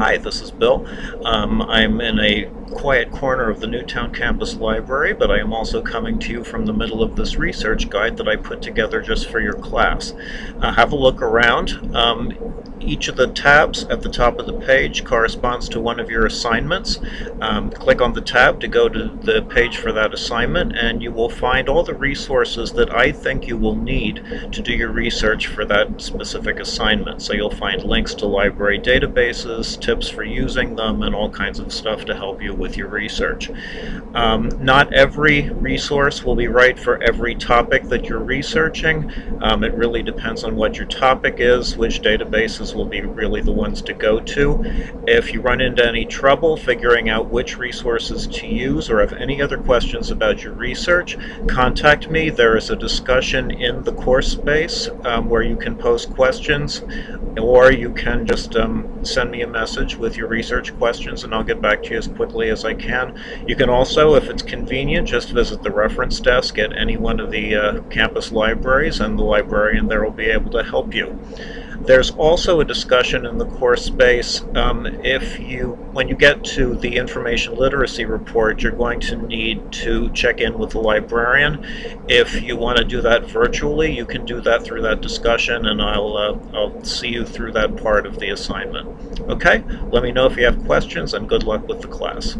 Hi, this is Bill. Um, I'm in a quiet corner of the Newtown Campus Library, but I am also coming to you from the middle of this research guide that I put together just for your class. Uh, have a look around. Um, each of the tabs at the top of the page corresponds to one of your assignments. Um, click on the tab to go to the page for that assignment and you will find all the resources that I think you will need to do your research for that specific assignment. So you'll find links to library databases, tips for using them, and all kinds of stuff to help you with your research. Um, not every resource will be right for every topic that you're researching. Um, it really depends on what your topic is, which databases will be really the ones to go to. If you run into any trouble figuring out which resources to use or have any other questions about your research, contact me. There is a discussion in the course space um, where you can post questions or you can just um, send me a message with your research questions and I'll get back to you as as I can. You can also, if it's convenient, just visit the reference desk at any one of the uh, campus libraries and the librarian there will be able to help you. There's also a discussion in the course space um, if you, when you get to the information literacy report, you're going to need to check in with the librarian. If you want to do that virtually, you can do that through that discussion and I'll, uh, I'll see you through that part of the assignment. Okay, let me know if you have questions and good luck with the class.